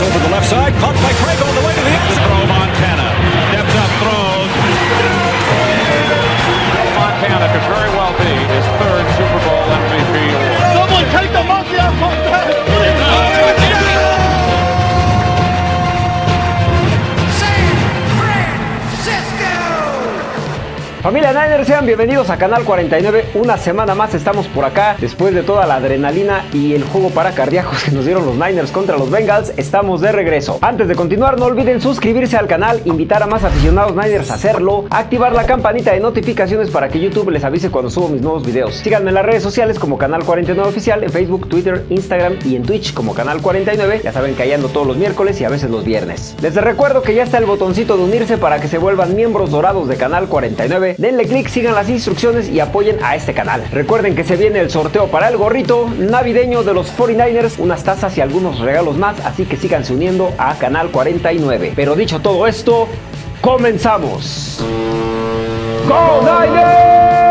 Over the left side, caught by Craig Familia Niners, sean bienvenidos a Canal 49. Una semana más estamos por acá. Después de toda la adrenalina y el juego para cardíacos que nos dieron los Niners contra los Bengals, estamos de regreso. Antes de continuar, no olviden suscribirse al canal, invitar a más aficionados Niners a hacerlo, activar la campanita de notificaciones para que YouTube les avise cuando subo mis nuevos videos. Síganme en las redes sociales como Canal 49 Oficial, en Facebook, Twitter, Instagram y en Twitch como Canal 49. Ya saben que ahí ando todos los miércoles y a veces los viernes. Les recuerdo que ya está el botoncito de unirse para que se vuelvan miembros dorados de Canal 49 denle click, sigan las instrucciones y apoyen a este canal. Recuerden que se viene el sorteo para el gorrito navideño de los 49ers, unas tazas y algunos regalos más, así que síganse uniendo a Canal 49. Pero dicho todo esto, comenzamos. ¡Go Niners!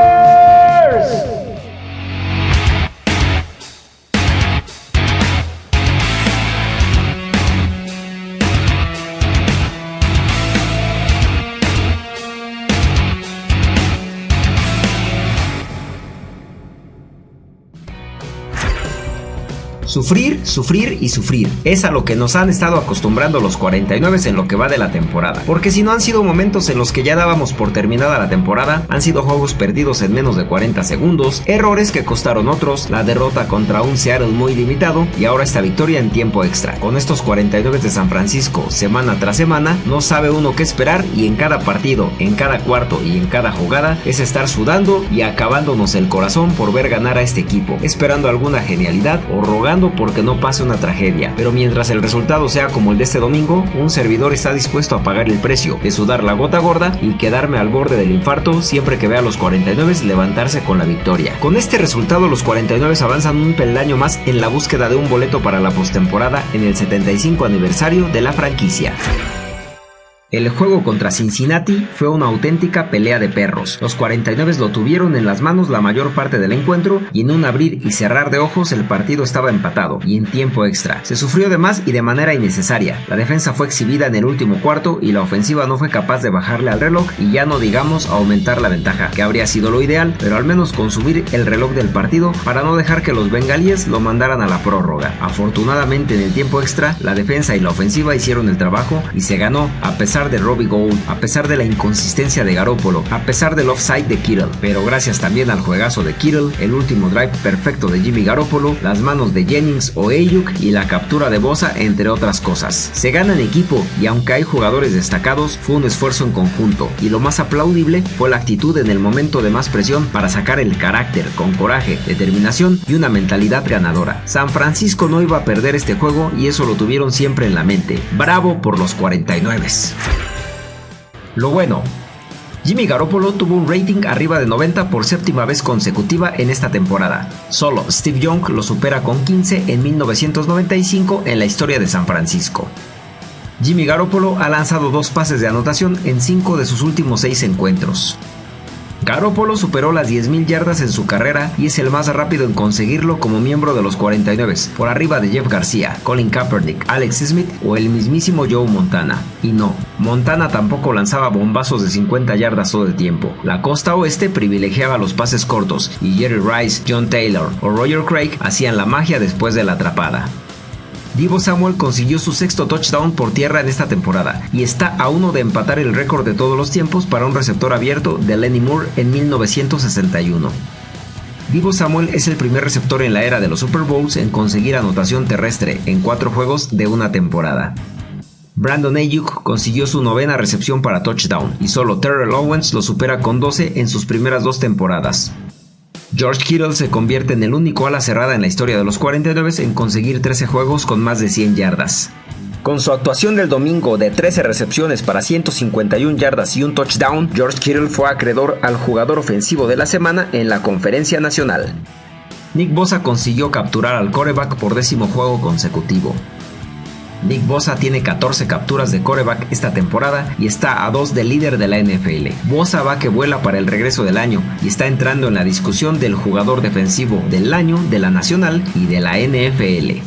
Sufrir, sufrir y sufrir. Es a lo que nos han estado acostumbrando los 49 en lo que va de la temporada. Porque si no han sido momentos en los que ya dábamos por terminada la temporada, han sido juegos perdidos en menos de 40 segundos, errores que costaron otros, la derrota contra un Seattle muy limitado y ahora esta victoria en tiempo extra. Con estos 49 de San Francisco, semana tras semana, no sabe uno qué esperar y en cada partido, en cada cuarto y en cada jugada es estar sudando y acabándonos el corazón por ver ganar a este equipo, esperando alguna genialidad o rogando porque no pase una tragedia, pero mientras el resultado sea como el de este domingo, un servidor está dispuesto a pagar el precio de sudar la gota gorda y quedarme al borde del infarto siempre que vea a los 49 levantarse con la victoria. Con este resultado los 49 avanzan un peldaño más en la búsqueda de un boleto para la postemporada en el 75 aniversario de la franquicia. El juego contra Cincinnati fue una auténtica pelea de perros. Los 49 lo tuvieron en las manos la mayor parte del encuentro y en un abrir y cerrar de ojos el partido estaba empatado y en tiempo extra. Se sufrió de más y de manera innecesaria. La defensa fue exhibida en el último cuarto y la ofensiva no fue capaz de bajarle al reloj y ya no digamos aumentar la ventaja, que habría sido lo ideal, pero al menos consumir el reloj del partido para no dejar que los bengalíes lo mandaran a la prórroga. Afortunadamente en el tiempo extra, la defensa y la ofensiva hicieron el trabajo y se ganó a pesar de Robbie Gould, a pesar de la inconsistencia de Garoppolo, a pesar del offside de Kittle, pero gracias también al juegazo de Kittle, el último drive perfecto de Jimmy Garoppolo, las manos de Jennings o Ayuk y la captura de Bosa, entre otras cosas. Se gana en equipo y aunque hay jugadores destacados, fue un esfuerzo en conjunto y lo más aplaudible fue la actitud en el momento de más presión para sacar el carácter con coraje, determinación y una mentalidad ganadora. San Francisco no iba a perder este juego y eso lo tuvieron siempre en la mente. Bravo por los 49. Lo bueno, Jimmy Garoppolo tuvo un rating arriba de 90 por séptima vez consecutiva en esta temporada. Solo Steve Young lo supera con 15 en 1995 en la historia de San Francisco. Jimmy Garoppolo ha lanzado dos pases de anotación en 5 de sus últimos 6 encuentros. Garoppolo superó las 10.000 yardas en su carrera y es el más rápido en conseguirlo como miembro de los 49, por arriba de Jeff García, Colin Kaepernick, Alex Smith o el mismísimo Joe Montana. Y no, Montana tampoco lanzaba bombazos de 50 yardas todo el tiempo. La costa oeste privilegiaba los pases cortos y Jerry Rice, John Taylor o Roger Craig hacían la magia después de la atrapada. Divo Samuel consiguió su sexto touchdown por tierra en esta temporada y está a uno de empatar el récord de todos los tiempos para un receptor abierto de Lenny Moore en 1961. Divo Samuel es el primer receptor en la era de los Super Bowls en conseguir anotación terrestre en cuatro juegos de una temporada. Brandon Ayuk consiguió su novena recepción para touchdown y solo Terrell Owens lo supera con 12 en sus primeras dos temporadas. George Kittle se convierte en el único ala cerrada en la historia de los 49 en conseguir 13 juegos con más de 100 yardas. Con su actuación del domingo de 13 recepciones para 151 yardas y un touchdown, George Kittle fue acreedor al jugador ofensivo de la semana en la conferencia nacional. Nick Bosa consiguió capturar al coreback por décimo juego consecutivo. Nick Bosa tiene 14 capturas de coreback esta temporada y está a 2 del líder de la NFL. Bosa va que vuela para el regreso del año y está entrando en la discusión del jugador defensivo del año de la Nacional y de la NFL.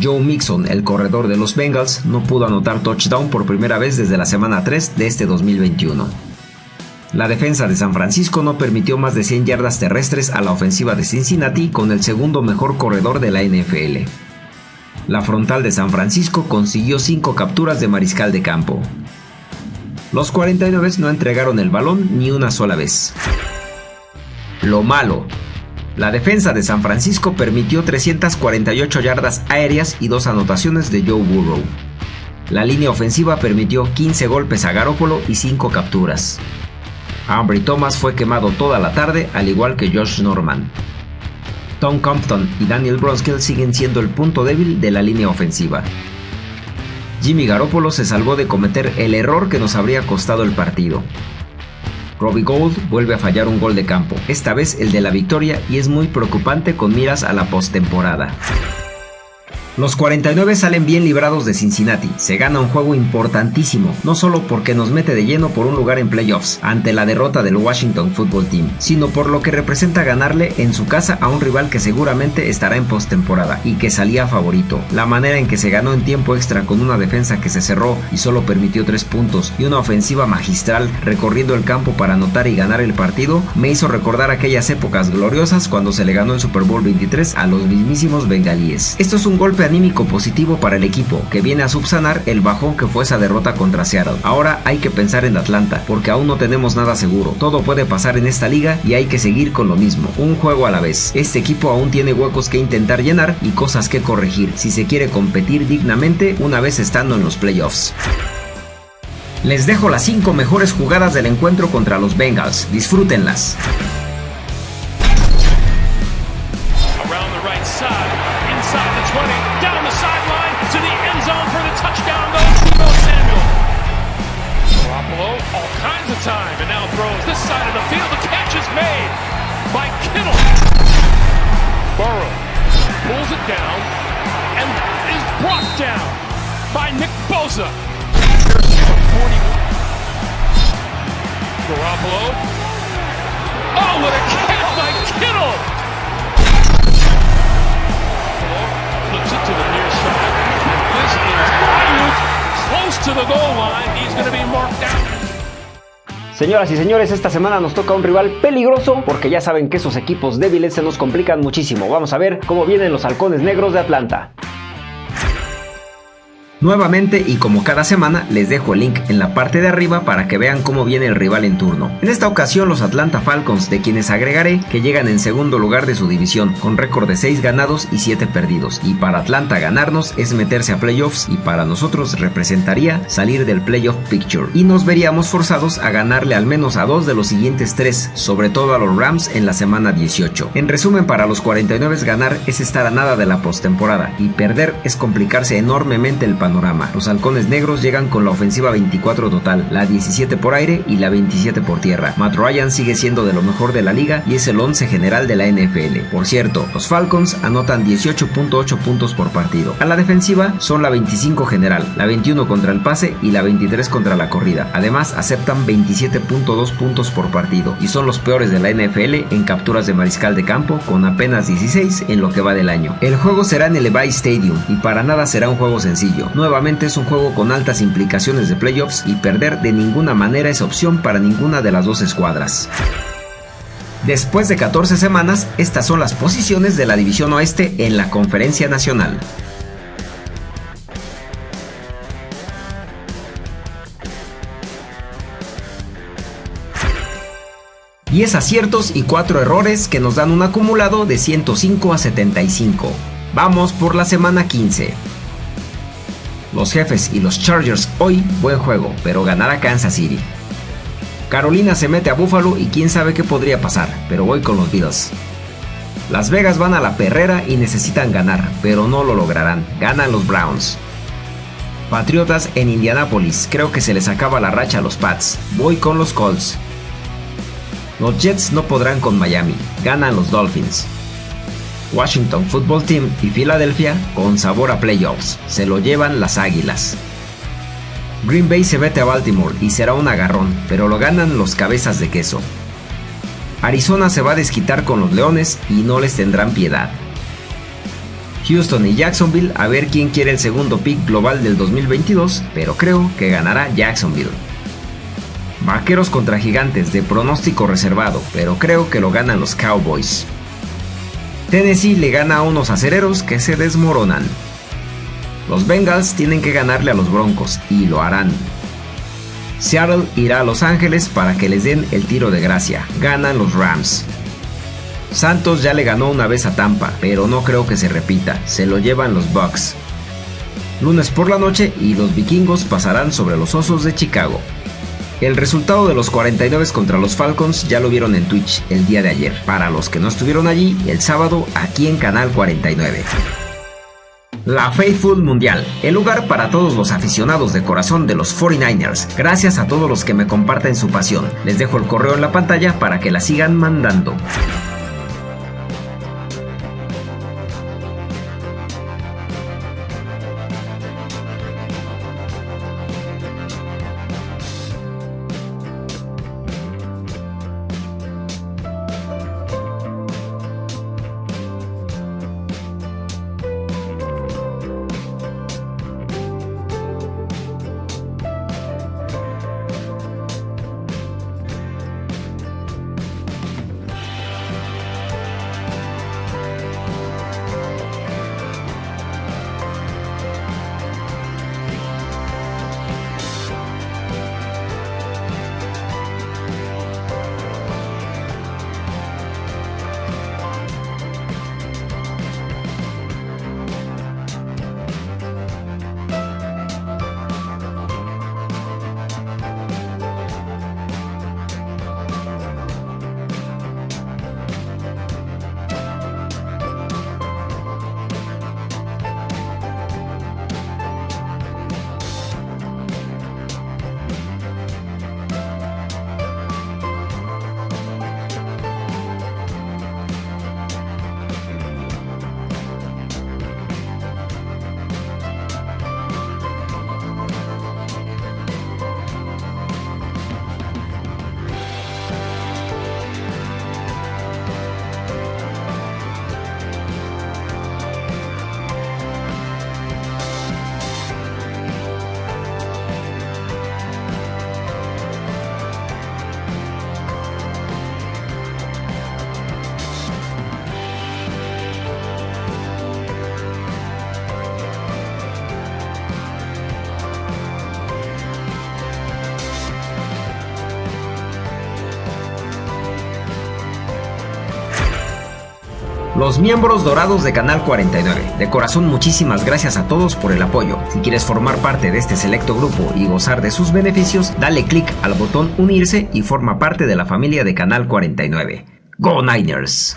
Joe Mixon, el corredor de los Bengals, no pudo anotar touchdown por primera vez desde la semana 3 de este 2021. La defensa de San Francisco no permitió más de 100 yardas terrestres a la ofensiva de Cincinnati con el segundo mejor corredor de la NFL. La frontal de San Francisco consiguió 5 capturas de mariscal de campo. Los 49 no entregaron el balón ni una sola vez. Lo malo. La defensa de San Francisco permitió 348 yardas aéreas y dos anotaciones de Joe Burrow. La línea ofensiva permitió 15 golpes a Garoppolo y 5 capturas. Ambry Thomas fue quemado toda la tarde, al igual que Josh Norman. Tom Compton y Daniel Bronskill siguen siendo el punto débil de la línea ofensiva. Jimmy Garoppolo se salvó de cometer el error que nos habría costado el partido. Robbie Gold vuelve a fallar un gol de campo, esta vez el de la victoria y es muy preocupante con miras a la postemporada. Los 49 salen bien librados de Cincinnati. Se gana un juego importantísimo, no solo porque nos mete de lleno por un lugar en playoffs ante la derrota del Washington Football Team, sino por lo que representa ganarle en su casa a un rival que seguramente estará en postemporada y que salía favorito. La manera en que se ganó en tiempo extra con una defensa que se cerró y solo permitió 3 puntos y una ofensiva magistral recorriendo el campo para anotar y ganar el partido me hizo recordar aquellas épocas gloriosas cuando se le ganó el Super Bowl 23 a los mismísimos bengalíes. Esto es un golpe anímico positivo para el equipo, que viene a subsanar el bajón que fue esa derrota contra Seattle. Ahora hay que pensar en Atlanta, porque aún no tenemos nada seguro. Todo puede pasar en esta liga y hay que seguir con lo mismo, un juego a la vez. Este equipo aún tiene huecos que intentar llenar y cosas que corregir si se quiere competir dignamente una vez estando en los playoffs. Les dejo las 5 mejores jugadas del encuentro contra los Bengals. Disfrútenlas. inside the 20, down the sideline, to the end zone for the touchdown goes Debo Samuel. Garoppolo, all kinds of time, and now throws this side of the field. The catch is made by Kittle. Burrow pulls it down and is brought down by Nick Bosa. Garoppolo Señoras y señores, esta semana nos toca un rival peligroso porque ya saben que esos equipos débiles se nos complican muchísimo. Vamos a ver cómo vienen los halcones negros de Atlanta. Nuevamente y como cada semana les dejo el link en la parte de arriba para que vean cómo viene el rival en turno. En esta ocasión los Atlanta Falcons de quienes agregaré que llegan en segundo lugar de su división con récord de 6 ganados y 7 perdidos y para Atlanta ganarnos es meterse a playoffs y para nosotros representaría salir del playoff picture y nos veríamos forzados a ganarle al menos a dos de los siguientes tres, sobre todo a los Rams en la semana 18. En resumen para los 49 ganar es estar a nada de la postemporada y perder es complicarse enormemente el panorama los halcones negros llegan con la ofensiva 24 total, la 17 por aire y la 27 por tierra. Matt Ryan sigue siendo de lo mejor de la liga y es el 11 general de la NFL. Por cierto, los Falcons anotan 18.8 puntos por partido. A la defensiva son la 25 general, la 21 contra el pase y la 23 contra la corrida. Además, aceptan 27.2 puntos por partido y son los peores de la NFL en capturas de mariscal de campo con apenas 16 en lo que va del año. El juego será en el Levi Stadium y para nada será un juego sencillo nuevamente es un juego con altas implicaciones de playoffs y perder de ninguna manera es opción para ninguna de las dos escuadras. Después de 14 semanas, estas son las posiciones de la División Oeste en la Conferencia Nacional. es aciertos y 4 errores que nos dan un acumulado de 105 a 75. Vamos por la semana 15. Los jefes y los Chargers hoy, buen juego, pero ganará Kansas City. Carolina se mete a Buffalo y quién sabe qué podría pasar, pero voy con los Bills. Las Vegas van a la perrera y necesitan ganar, pero no lo lograrán. Ganan los Browns. Patriotas en Indianapolis, creo que se les acaba la racha a los Pats. Voy con los Colts. Los Jets no podrán con Miami. Ganan los Dolphins. Washington Football Team y Filadelfia con sabor a playoffs. Se lo llevan las Águilas. Green Bay se vete a Baltimore y será un agarrón, pero lo ganan los cabezas de queso. Arizona se va a desquitar con los Leones y no les tendrán piedad. Houston y Jacksonville a ver quién quiere el segundo pick global del 2022, pero creo que ganará Jacksonville. Vaqueros contra Gigantes de pronóstico reservado, pero creo que lo ganan los Cowboys. Tennessee le gana a unos acereros que se desmoronan. Los Bengals tienen que ganarle a los Broncos y lo harán. Seattle irá a Los Ángeles para que les den el tiro de gracia. Ganan los Rams. Santos ya le ganó una vez a Tampa, pero no creo que se repita. Se lo llevan los Bucks. Lunes por la noche y los vikingos pasarán sobre los Osos de Chicago. El resultado de los 49 contra los Falcons ya lo vieron en Twitch el día de ayer. Para los que no estuvieron allí, el sábado aquí en Canal 49. La Faithful Mundial, el lugar para todos los aficionados de corazón de los 49ers. Gracias a todos los que me comparten su pasión. Les dejo el correo en la pantalla para que la sigan mandando. Los miembros dorados de Canal 49. De corazón muchísimas gracias a todos por el apoyo. Si quieres formar parte de este selecto grupo y gozar de sus beneficios, dale click al botón unirse y forma parte de la familia de Canal 49. ¡Go Niners!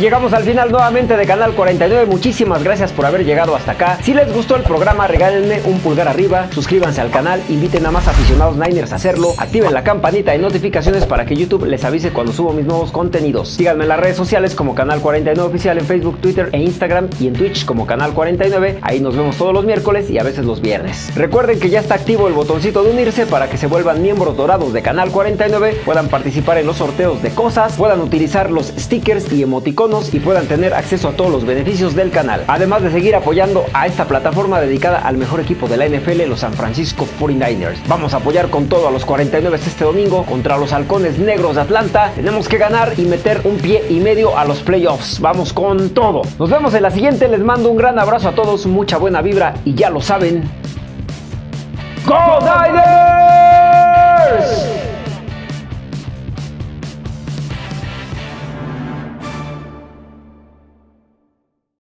Llegamos al final nuevamente de Canal 49. Muchísimas gracias por haber llegado hasta acá. Si les gustó el programa, regálenme un pulgar arriba, suscríbanse al canal, inviten a más aficionados Niners a hacerlo, activen la campanita de notificaciones para que YouTube les avise cuando subo mis nuevos contenidos. Síganme en las redes sociales como Canal 49 Oficial en Facebook, Twitter e Instagram y en Twitch como Canal 49. Ahí nos vemos todos los miércoles y a veces los viernes. Recuerden que ya está activo el botoncito de unirse para que se vuelvan miembros dorados de Canal 49, puedan participar en los sorteos de cosas, puedan utilizar los stickers y y puedan tener acceso a todos los beneficios del canal. Además de seguir apoyando a esta plataforma dedicada al mejor equipo de la NFL, los San Francisco 49ers. Vamos a apoyar con todo a los 49 este domingo contra los halcones negros de Atlanta. Tenemos que ganar y meter un pie y medio a los playoffs. Vamos con todo. Nos vemos en la siguiente. Les mando un gran abrazo a todos, mucha buena vibra y ya lo saben. ¡Go!